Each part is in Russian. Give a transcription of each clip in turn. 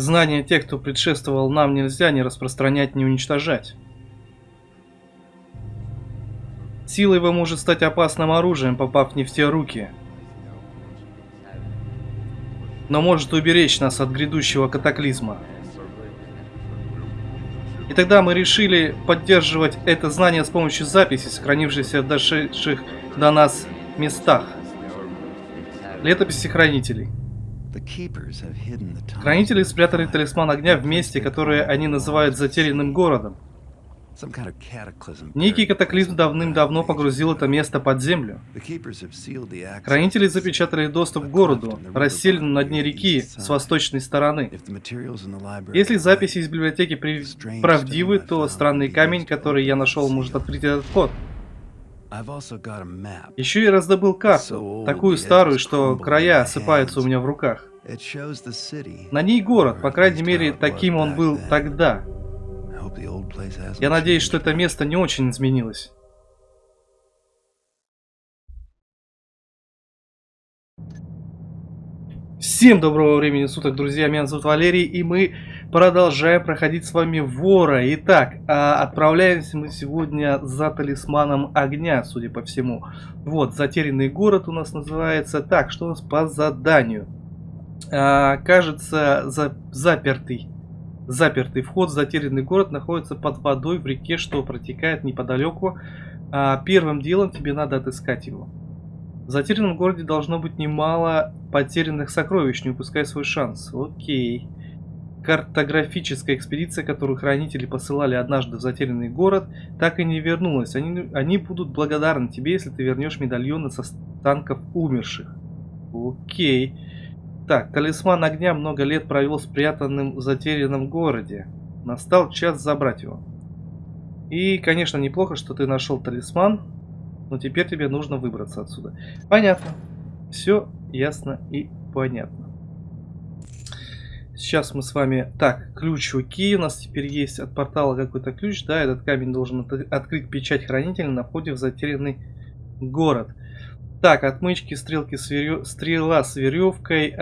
Знания тех, кто предшествовал нам, нельзя ни распространять, ни уничтожать. Сила его может стать опасным оружием, попав не в те руки. Но может уберечь нас от грядущего катаклизма. И тогда мы решили поддерживать это знание с помощью записей, сохранившихся в дошедших до нас местах. Летописи хранителей. Хранители спрятали талисман огня в месте, которое они называют затерянным городом. Некий катаклизм давным-давно погрузил это место под землю. Хранители запечатали доступ к городу, расселенному на дне реки с восточной стороны. Если записи из библиотеки правдивы, то странный камень, который я нашел, может открыть этот вход. Еще я раздобыл карту, такую старую, что края осыпаются у меня в руках. На ней город, по крайней мере, таким он был тогда. Я надеюсь, что это место не очень изменилось. Всем доброго времени суток, друзья, меня зовут Валерий, и мы продолжаем проходить с вами Вора. Итак, а, отправляемся мы сегодня за талисманом огня, судя по всему. Вот, затерянный город у нас называется. Так, что у нас по заданию? А, кажется, за, запертый Запертый вход в затерянный город находится под водой в реке, что протекает неподалеку. А первым делом тебе надо отыскать его. В затерянном городе должно быть немало потерянных сокровищ, не упускай свой шанс. Окей. Картографическая экспедиция, которую хранители посылали однажды в затерянный город, так и не вернулась. Они, они будут благодарны тебе, если ты вернешь медальоны со станков умерших. Окей. Так, талисман огня много лет провел спрятанным в затерянном городе. Настал час забрать его. И, конечно, неплохо, что ты нашел талисман, но теперь тебе нужно выбраться отсюда. Понятно. Все ясно и понятно. Сейчас мы с вами... Так, ключ окей, у нас теперь есть от портала какой-то ключ. Да, этот камень должен открыть печать хранителя на входе в затерянный город. Так, отмычки, стрелки, с верё... стрела с веревкой, э,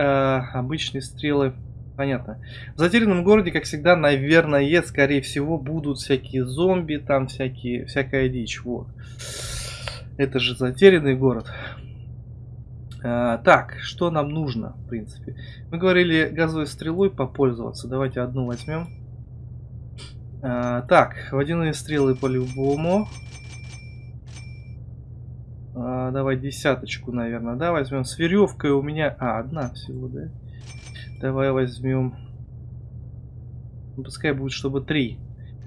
обычные стрелы. Понятно. В затерянном городе, как всегда, наверное, скорее всего, будут всякие зомби, там всякие, всякая дичь. Вот. Это же затерянный город. А, так, что нам нужно, в принципе? Мы говорили газовой стрелой попользоваться. Давайте одну возьмем. А, так, водяные стрелы по-любому. А, давай десяточку, наверное, да, возьмем. С веревкой у меня... А, одна всего, да? Давай возьмем... Ну, пускай будет, чтобы три.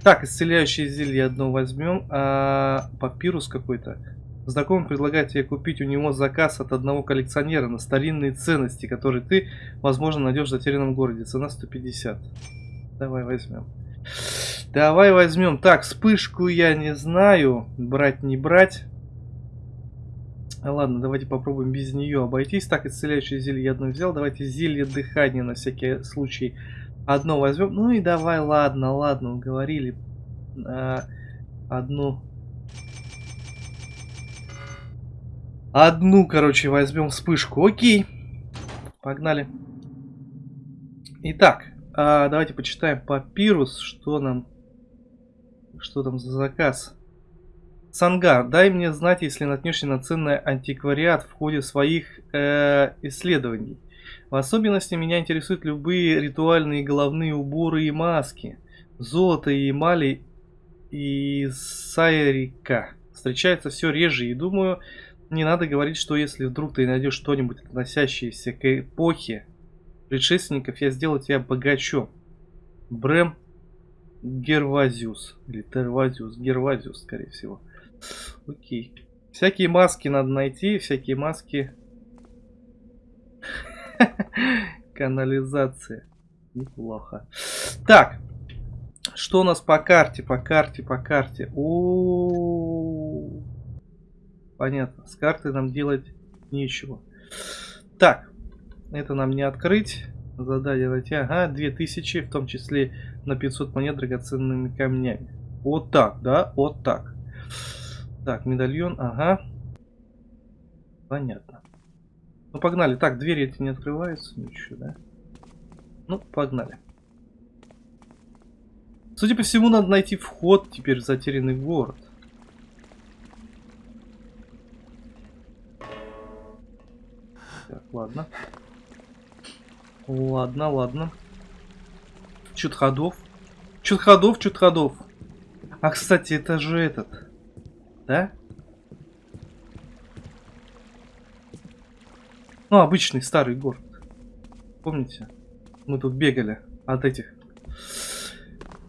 Так, исцеляющее зелье одно возьмем. А, папирус какой-то. Знакомый предлагает тебе купить у него заказ от одного коллекционера на старинные ценности, которые ты, возможно, найдешь в затерянном городе. Цена 150. Давай возьмем. Давай возьмем. Так, вспышку я не знаю. Брать, не брать. Ладно, давайте попробуем без нее обойтись. Так, исцеляющее зелье я одно взял. Давайте зелье дыхания на всякий случай одно возьмем. Ну и давай, ладно, ладно, уговорили. А, одну... Одну, короче, возьмем вспышку. Окей. Погнали. Итак, а, давайте почитаем папирус, что нам... Что там за заказ. Сангар, дай мне знать, если наткнешься на ценный антиквариат в ходе своих э, исследований. В особенности меня интересуют любые ритуальные головные уборы и маски. Золото и эмали и сайрика. Встречается все реже и думаю, не надо говорить, что если вдруг ты найдешь что-нибудь относящееся к эпохе предшественников, я сделаю тебя богачом. Брэм Гервазиус. Или Тервазиус. Гервазиус, скорее всего. Окей. Всякие маски надо найти, всякие маски. Канализация. Неплохо. Так. Что у нас по карте, по карте, по карте? О. Понятно. С карты нам делать нечего. Так. Это нам не открыть. Задание найти. Ага, 2000, в том числе на 500 монет драгоценными камнями. Вот так, да? Вот так. Так, медальон, ага. Понятно. Ну, погнали. Так, двери эти не открываются. Ничего, да? Ну, погнали. Судя по всему, надо найти вход теперь в затерянный город. Так, ладно. Ладно, ладно. Чуть ходов. Чуть ходов, чуть ходов. А, кстати, это же этот. Да? Ну, обычный старый город. Помните? Мы тут бегали от этих.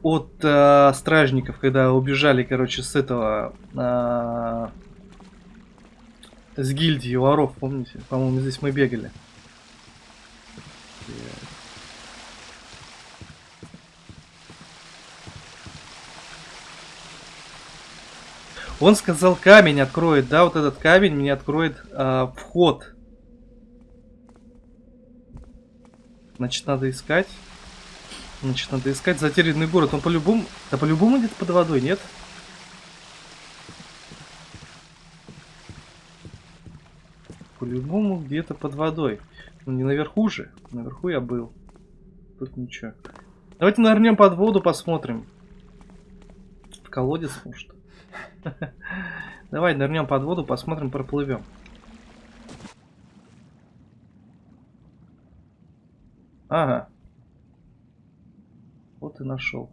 От э, стражников, когда убежали, короче, с этого... Э, с гильдии воров, помните? По-моему, здесь мы бегали. Он сказал, камень откроет, да, вот этот камень мне откроет э, вход. Значит, надо искать. Значит, надо искать затерянный город. Он по-любому... Да по-любому где-то под водой, нет? По-любому где-то под водой. Ну, не наверху же. Наверху я был. Тут ничего. Давайте нырнем под воду, посмотрим. В колодец, может. Давай нырнем под воду, посмотрим, проплывем. Ага. Вот и нашел.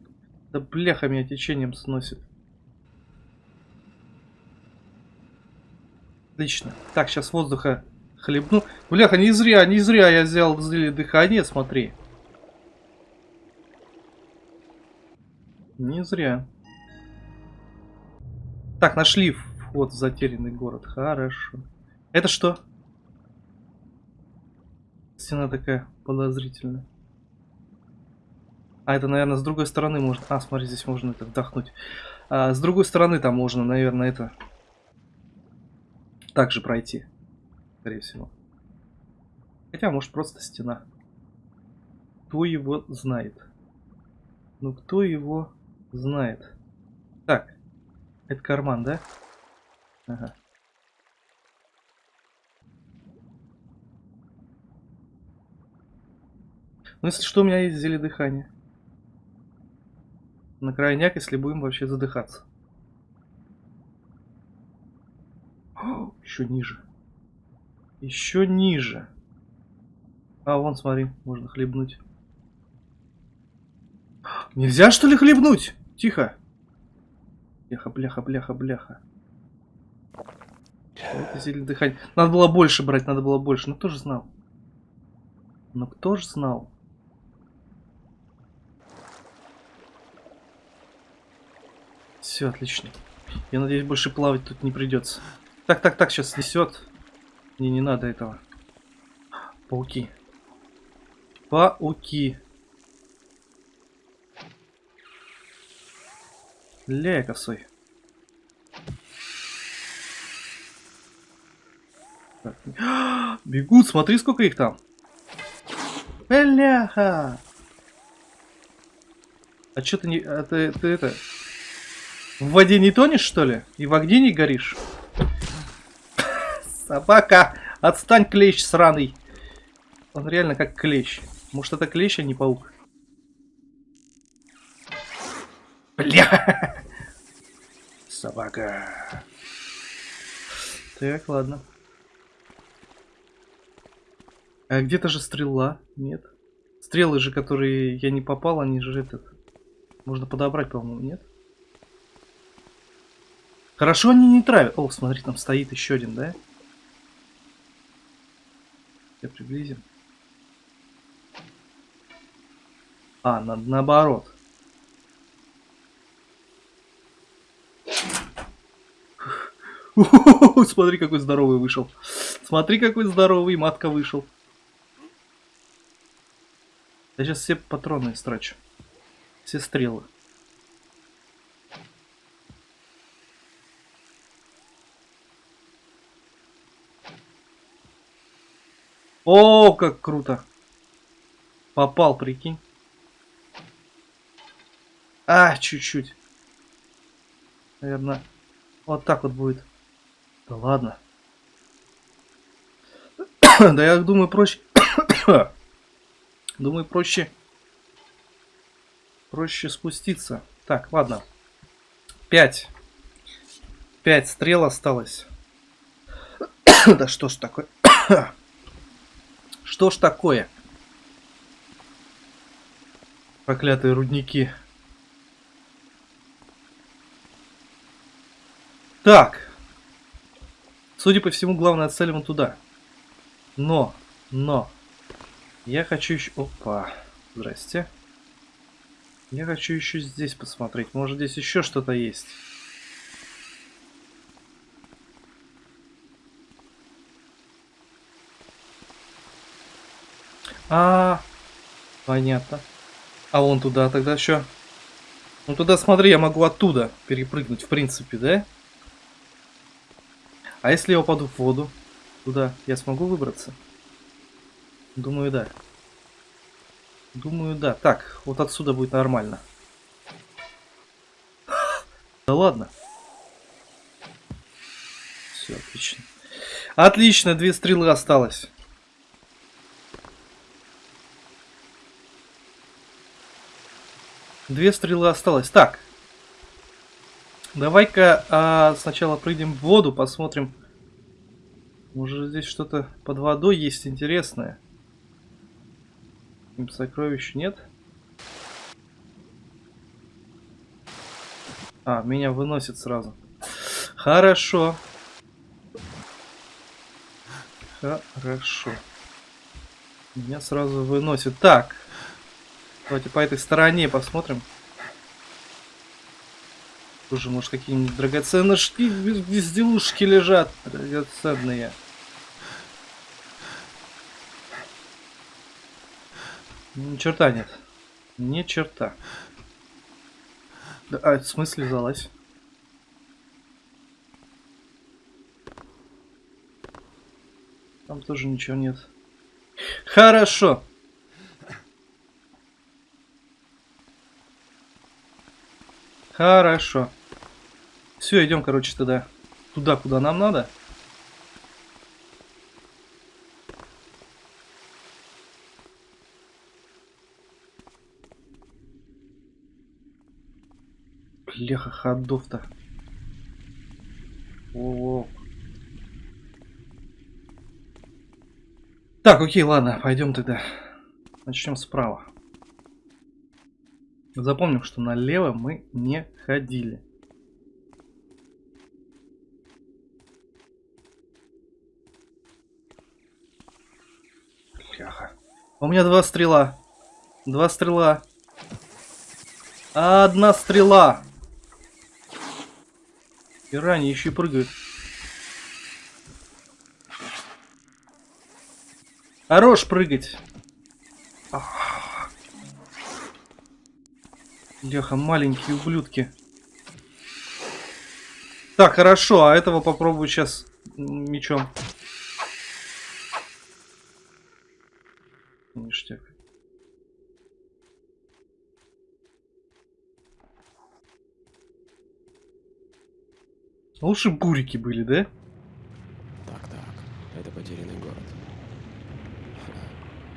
Да бляха меня течением сносит. Отлично. Так, сейчас воздуха хлебну. Бляха, не зря, не зря я взял зелье дыхание, смотри. Не зря. Так, нашли вход в затерянный город. Хорошо. Это что? Стена такая подозрительная. А это, наверное, с другой стороны можно... А, смотри, здесь можно это вдохнуть. А, с другой стороны там можно, наверное, это... Также пройти. Скорее всего. Хотя, может, просто стена. Кто его знает? Ну, кто его знает? Так. Это карман, да? Ага. Ну, если что, у меня есть зелье дыхания. На крайняк, если будем вообще задыхаться. Еще ниже. Еще ниже. А, вон, смотри, можно хлебнуть. Нельзя, что ли, хлебнуть? Тихо. Бляха, бляха, бляха, бляха. Зелье дыхания. Надо было больше брать, надо было больше. Ну кто же знал? Ну кто же знал? Все, отлично. Я надеюсь, больше плавать тут не придется. Так, так, так, сейчас снесет. Мне не надо этого. Пауки. Пауки. Ля косой. Так. Бегут, смотри, сколько их там. Бляха! А что ты не... А ты, ты это... В воде не тонешь, что ли? И в огне не горишь? Собака! Отстань, клещ сраный! Он реально как клещ. Может это клещ, а не паук? Бля! Собака. Так, ладно. А где-то же стрела? Нет. Стрелы же, которые я не попал, они же этот... Можно подобрать, по-моему, нет? Хорошо они не травят. О, смотри, там стоит еще один, да? Я приблизим. А, на, наоборот. Смотри, какой здоровый вышел. Смотри, какой здоровый матка вышел. Я сейчас все патроны истрачу. Все стрелы. О, как круто. Попал, прикинь. А, чуть-чуть. Наверное, вот так вот будет. Да ладно. да я думаю проще... думаю проще проще спуститься. Так, ладно. Пять. Пять стрел осталось. да что ж такое? что ж такое? Проклятые рудники. Так. Судя по всему, главная цель вон туда. Но, но. Я хочу еще... Опа. Здрасте. Я хочу еще здесь посмотреть. Может, здесь еще что-то есть. А, понятно. А вон туда тогда еще. Ну туда смотри, я могу оттуда перепрыгнуть, в принципе, да? А если я упаду в воду? Туда я смогу выбраться? Думаю, да. Думаю, да. Так, вот отсюда будет нормально. Да ладно. Все, отлично. Отлично, две стрелы осталось. Две стрелы осталось. Так. Давай-ка а, сначала прыгнем в воду, посмотрим. Может здесь что-то под водой есть интересное. Сокровищ нет. А, меня выносит сразу. Хорошо. Хорошо. Меня сразу выносит. Так. Давайте по этой стороне посмотрим. Тоже, может, какие-нибудь драгоценности, безделушки лежат. Драгоценные. Ни черта нет. Ни черта. Да, а, в смысле залазь? Там тоже ничего нет. Хорошо. Хорошо. Все, идем, короче, тогда туда, куда нам надо. Бляха, ходов-то. О, Так, окей, ладно, пойдем тогда. Начнем справа. Запомним, что налево мы не ходили. Бляха. У меня два стрела. Два стрела. Одна стрела. Пирани еще и прыгают. Хорош прыгать. Леха, маленькие ублюдки. Так, хорошо, а этого попробую сейчас мечом. Лучше бурики были, да? Так, так. Это потерянный город.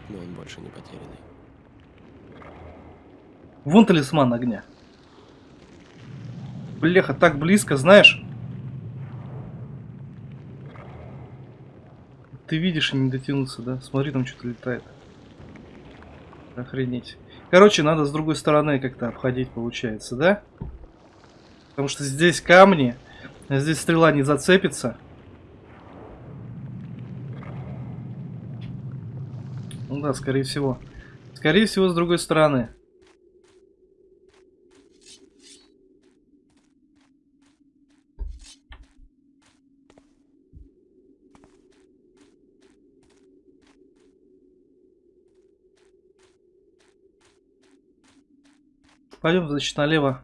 Но он больше не потерянный. Вон талисман огня. Бляха, так близко, знаешь? Ты видишь и не дотянуться, да? Смотри, там что-то летает. Охренеть. Короче, надо с другой стороны как-то обходить, получается, да? Потому что здесь камни, Здесь стрела не зацепится. Ну да, скорее всего. Скорее всего, с другой стороны. Пойдем, значит, налево.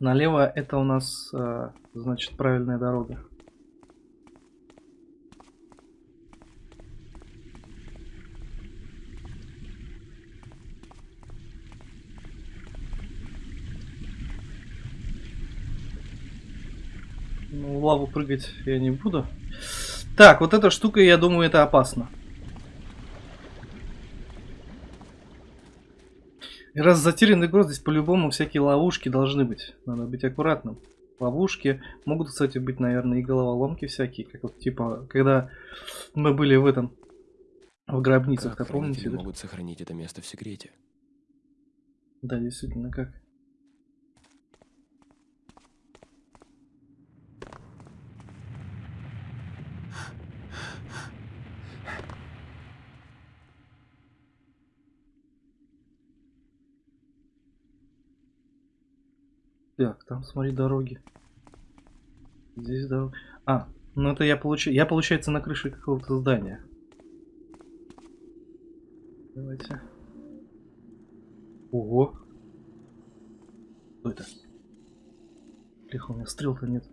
Налево это у нас, э, значит, правильная дорога. Ну, в лаву прыгать я не буду. Так, вот эта штука, я думаю, это опасно. И раз затерянный город, здесь по-любому всякие ловушки должны быть. Надо быть аккуратным. Ловушки могут, кстати, быть, наверное, и головоломки всякие. Как вот, типа, когда мы были в этом... В гробницах, Как помните? да? могут сохранить это место в секрете? Да, действительно, как. Так, там смотри дороги. Здесь дорога. А, ну это я получаю. Я получается на крыше какого-то здания. Давайте. Ого. Что это? Лихо, у меня стрел-то нет.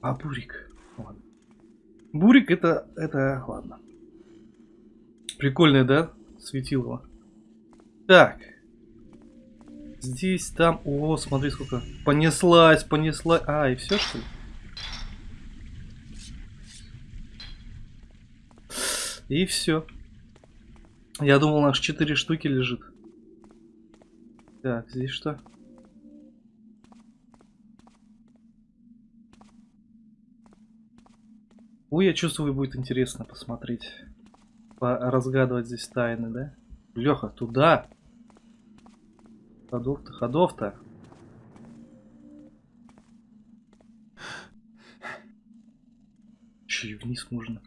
А, бурик. Ладно. Бурик это... это... ладно. Прикольное, да? Светилово. Так. Здесь, там... О, смотри, сколько. Понеслась, понеслась. А, и все, что ли? И все. Я думал, аж 4 штуки лежит. Так, здесь что? Ой, я чувствую, будет интересно посмотреть. разгадывать здесь тайны, да? Леха, туда! Ходов-то, ходов-то. Че и вниз можно?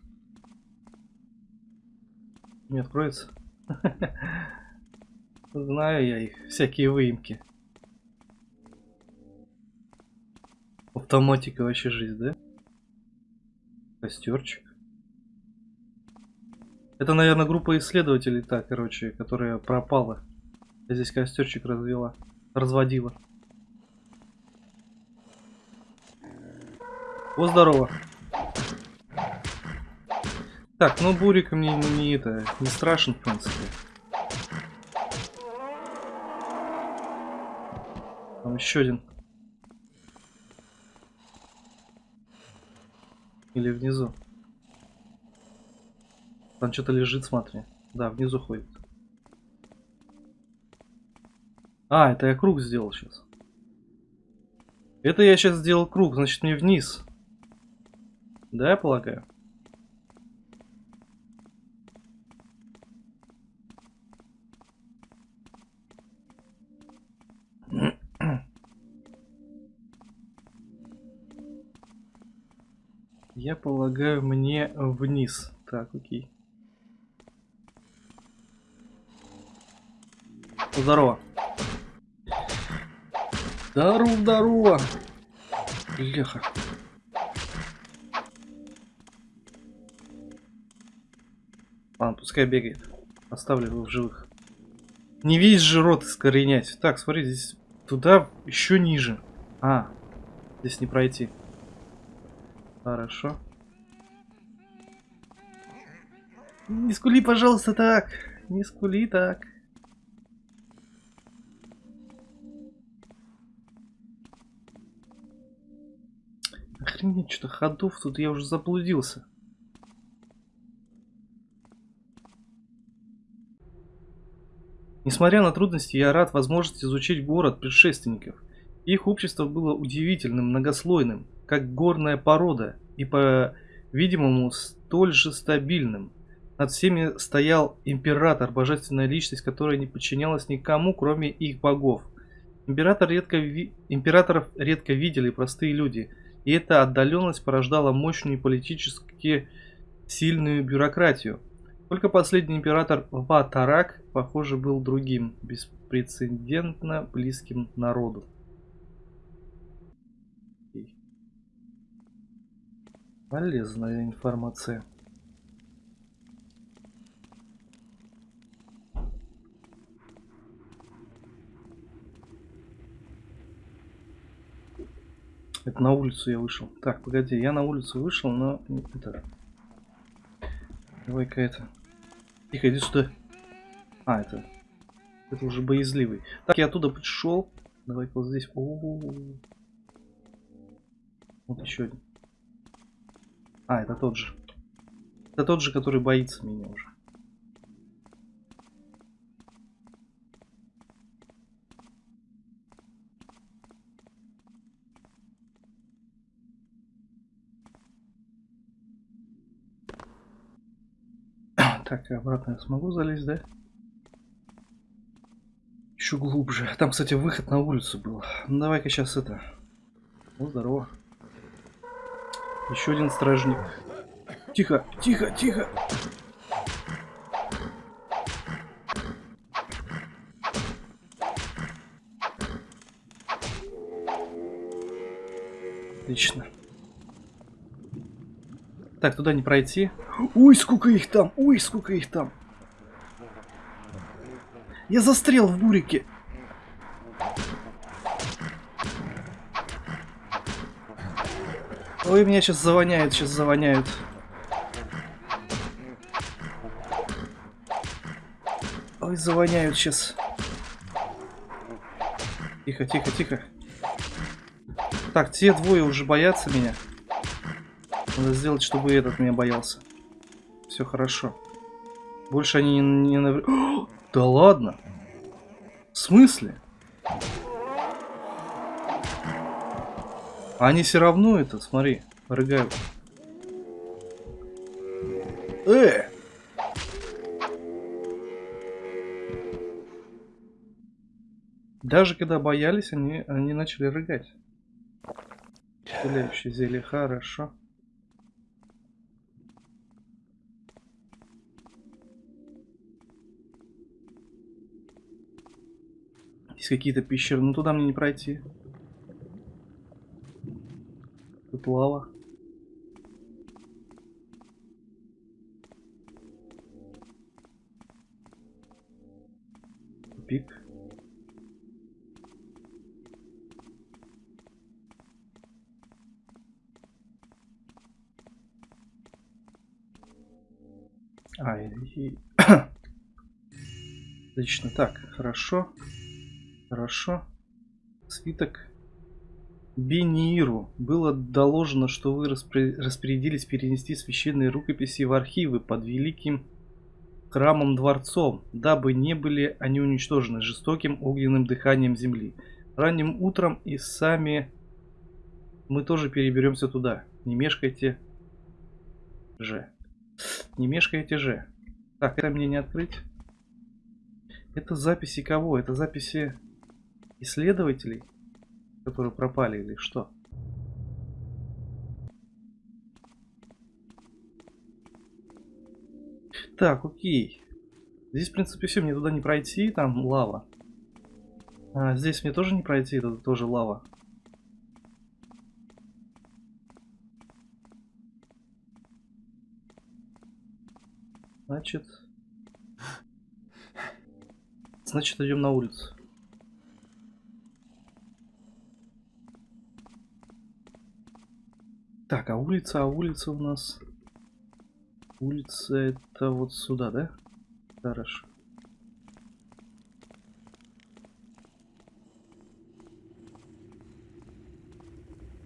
Не откроется? Знаю я их, всякие выемки. Автоматика вообще жизнь, да? Костерчик. Это, наверное, группа исследователей, так, короче, которая пропала. Я здесь костерчик развела. Разводила. О, здорово. Так, ну Бурик мне не, не это, не страшен, в принципе. Там еще один. Или внизу. Там что-то лежит, смотри. Да, внизу ходит. А, это я круг сделал сейчас. Это я сейчас сделал круг, значит мне вниз. Да, я полагаю? Я полагаю, мне вниз. Так, окей. Здорово. Здорово, здорово. Леха. Ладно, пускай бегает. Оставлю его в живых. Не весь же рот искоренять. Так, смотри, здесь туда еще ниже. А, здесь не пройти. Хорошо. Не скули, пожалуйста, так. Не скули так. Охренеть, что-то ходов тут я уже заблудился. Несмотря на трудности, я рад возможности изучить город предшественников. Их общество было удивительным, многослойным, как горная порода, и, по-видимому, столь же стабильным. Над всеми стоял император, божественная личность, которая не подчинялась никому, кроме их богов. Император редко ви... Императоров редко видели простые люди, и эта отдаленность порождала мощную политически сильную бюрократию. Только последний император Ватарак, похоже, был другим, беспрецедентно близким народу. Полезная информация. Это на улицу я вышел. Так, погоди, я на улицу вышел, но это... Давай-ка это... Тихо, иди сюда. А, это... Это уже боязливый. Так, я оттуда пришел. Давай-ка вот здесь. О -о -о -о. Вот еще один. А, это тот же. Это тот же, который боится меня уже. Так, обратно я смогу залезть, да? Еще глубже. Там, кстати, выход на улицу был. Ну, давай-ка сейчас это. Ну, здорово. Еще один стражник. Тихо, тихо, тихо. Отлично. Так, туда не пройти. Ой, сколько их там! Ой, сколько их там! Я застрял в бурике. Ой, меня сейчас завоняют, сейчас завоняют. Ой, завоняют сейчас. Тихо, тихо, тихо. Так, те двое уже боятся меня. Надо сделать, чтобы этот меня боялся. Все хорошо. Больше они не... не нав... да ладно. В смысле? Они все равно это, смотри, рыгают. Э! Даже когда боялись, они, они начали рыгать. Исцеляющее зелье, хорошо. Есть какие-то пещеры, но туда мне не пройти. Тут лава. Пик. А, и... Отлично, так, хорошо. Хорошо. Свиток. Бениру. Было доложено, что вы распорядились перенести священные рукописи в архивы под великим храмом дворцом, дабы не были они уничтожены жестоким огненным дыханием земли. Ранним утром и сами мы тоже переберемся туда. Не мешкайте же. Не мешкайте же. Так, это мне не открыть. Это записи кого? Это записи исследователей, которые пропали или что? Так, окей. Здесь, в принципе, все, мне туда не пройти, там лава. А, здесь мне тоже не пройти, это тоже лава. Значит... Значит, идем на улицу. Так, а улица, а улица у нас... Улица это вот сюда, да? Хорошо.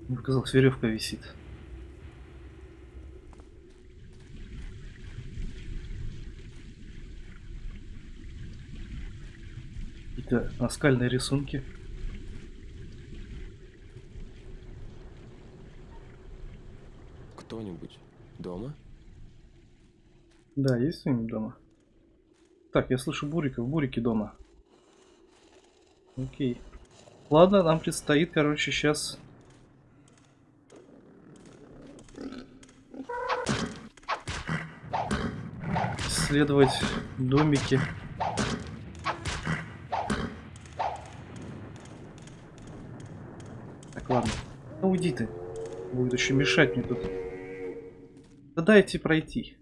Мне показалось, веревка висит. Какие-то наскальные рисунки. Кто-нибудь дома? Да, есть кто-нибудь дома? Так, я слышу буриков. Бурики дома. Окей. Ладно, нам предстоит, короче, сейчас... Исследовать домики. Так, ладно. Ну уйди ты. Будет еще мешать мне тут. Да дайте пройти.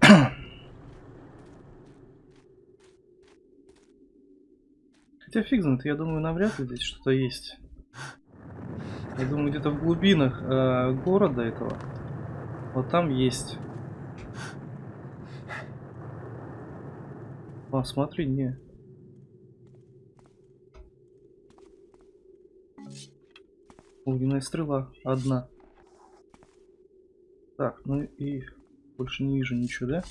Хотя фиг знает, я думаю, навряд ли здесь что-то есть. Я думаю, где-то в глубинах э, города этого. Вот там есть. А, смотри, не. Огненная стрела одна. Так, ну и больше не вижу ничего, да?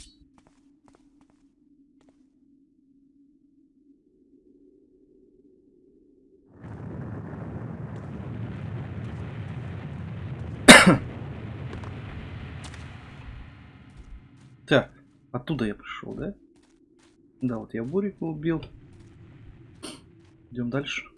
Так, оттуда я пришел, да? Да, вот я Бурика убил. Идем дальше.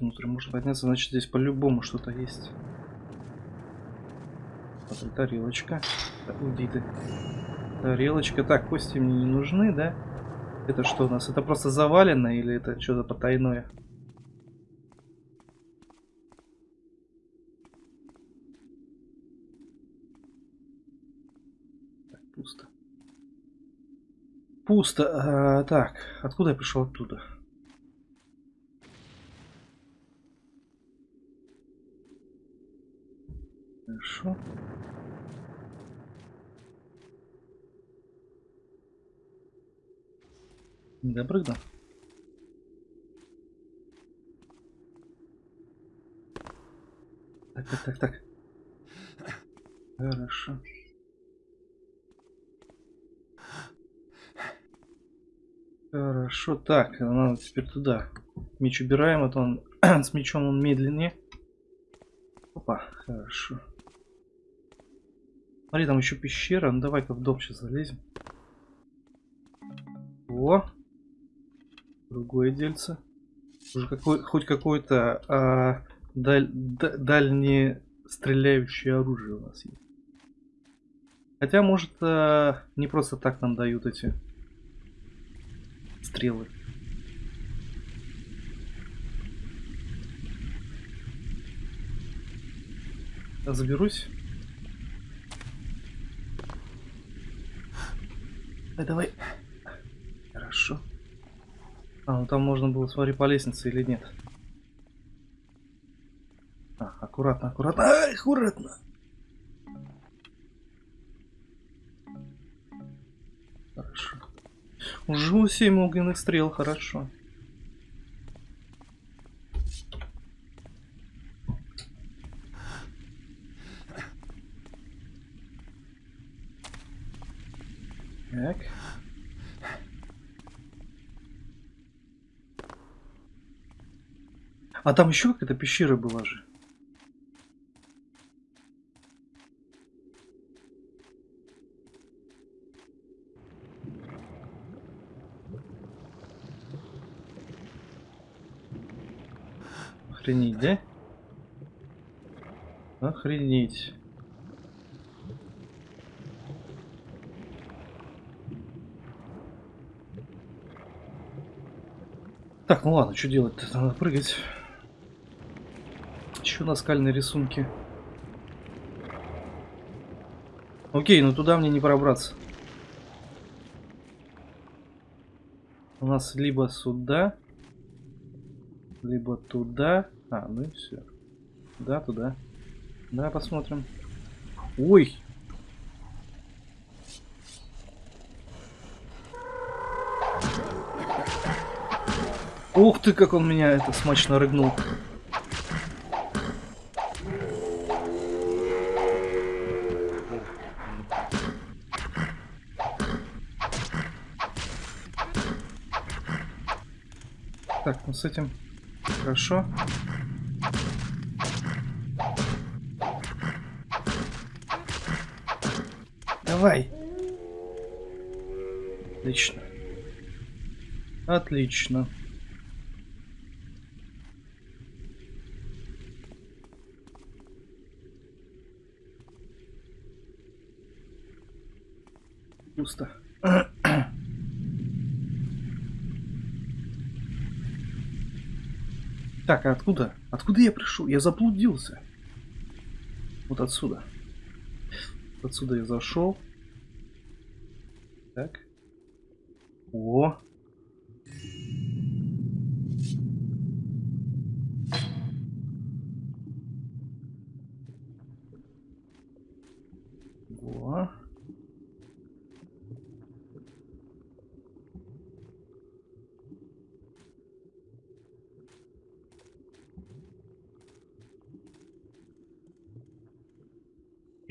Внутрь можно подняться, значит здесь по-любому что-то есть. Смотри, тарелочка. Ты. Тарелочка. Так, кости мне не нужны, да? Это что у нас? Это просто завалено или это что-то потайное? Так, пусто. Пусто. А, так, откуда я пришел оттуда? Хорошо. Не допрыгнул. Так, так, так, так. Хорошо. Хорошо, так, надо теперь туда. Меч убираем, а то он с мечом он медленнее. Опа, хорошо. Смотри, там еще пещера. Ну давай-ка в дом сейчас залезем. О! Другое дельце. Уже какой, хоть какое-то а, даль, дальнее стреляющее оружие у нас есть. Хотя, может, а, не просто так нам дают эти стрелы. Заберусь. Давай, давай. Хорошо. А, ну там можно было, смотри, по лестнице или нет. А, аккуратно, аккуратно. Ай, аккуратно. Хорошо. Уже 7 огненных стрел, хорошо. Так. А там еще какая-то пещера была же. Охренеть, да? Охренеть. Так, ну ладно, что делать-то? Надо прыгать. Еще наскальные рисунки. Окей, ну туда мне не пробраться. У нас либо сюда, либо туда. А, ну и все. Да, туда. Да, посмотрим. Ой, Ух ты, как он меня это смачно рыгнул. Так, ну с этим хорошо. Давай. Отлично. Отлично. пусто. Так, а откуда? Откуда я пришел? Я заблудился. Вот отсюда. Отсюда я зашел. Так. О. О.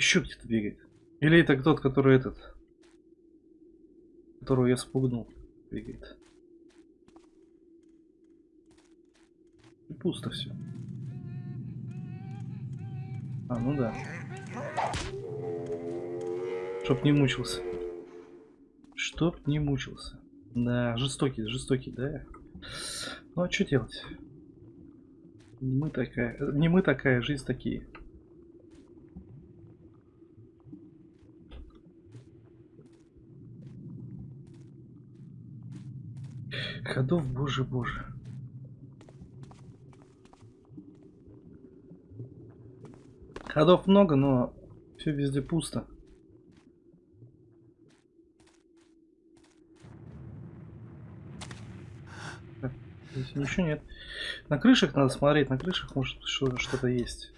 Еще где-то бегает. Или это тот, который этот, которого я спугнул, бегает. И пусто все. А, ну да. Чтоб не мучился. Чтоб не мучился. Да, жестокий, жестокий, да. Ну а что делать? Не мы такая, не мы такая, жизнь такие. Ходов, боже, боже. Ходов много, но все везде пусто. Так, здесь ничего нет. На крышах надо смотреть, на крышах может что-то есть.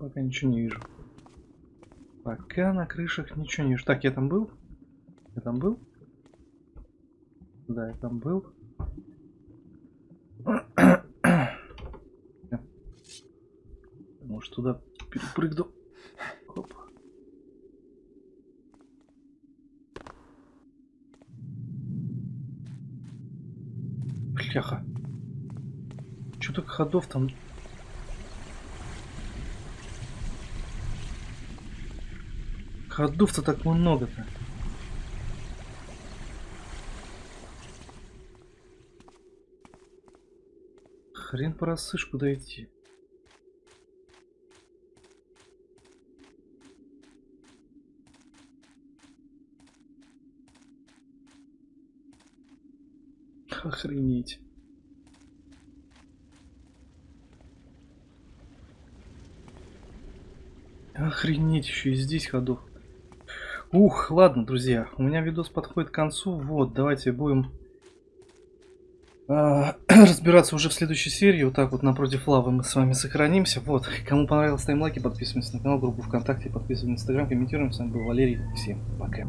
Пока ничего не вижу. Пока на крышах ничего не вижу. Так, я там был? Я там был? Да, я там был. Может туда перепрыгну. Хоп. Бляха. Что так ходов там Ходов-то так много-то. Хрен порасышь, куда идти. Охренеть. Охренеть, еще и здесь ходов. Ух, ладно, друзья, у меня видос подходит к концу. Вот, давайте будем э, разбираться уже в следующей серии. Вот так вот напротив лавы мы с вами сохранимся. Вот, кому понравилось, ставим лайки, подписываемся на канал, группу ВКонтакте, подписываемся на Инстаграм, комментируем. С вами был Валерий. Всем пока.